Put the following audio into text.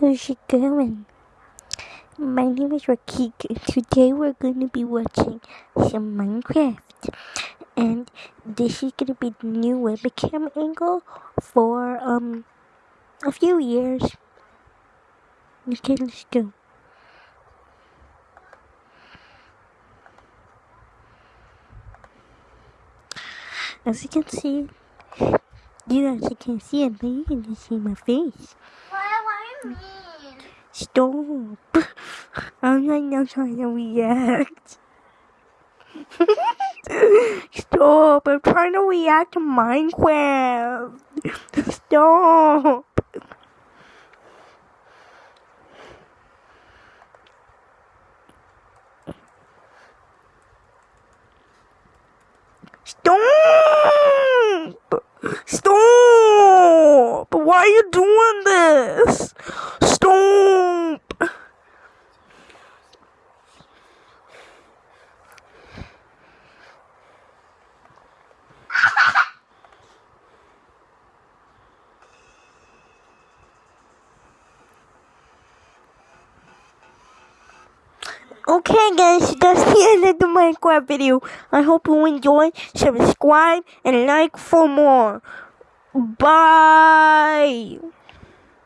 how's it going? My name is Rakik, and today we're going to be watching some Minecraft. And this is going to be the new webcam angle for, um, a few years. Okay, let's go. As you can see, you guys can see it, but you can see my face. Stop. I'm not now trying to react. Stop. I'm trying to react to Minecraft. Stop. Why are you doing this? Stop. Okay guys, that's the end of the Minecraft video. I hope you enjoyed. Subscribe and like for more. Bye.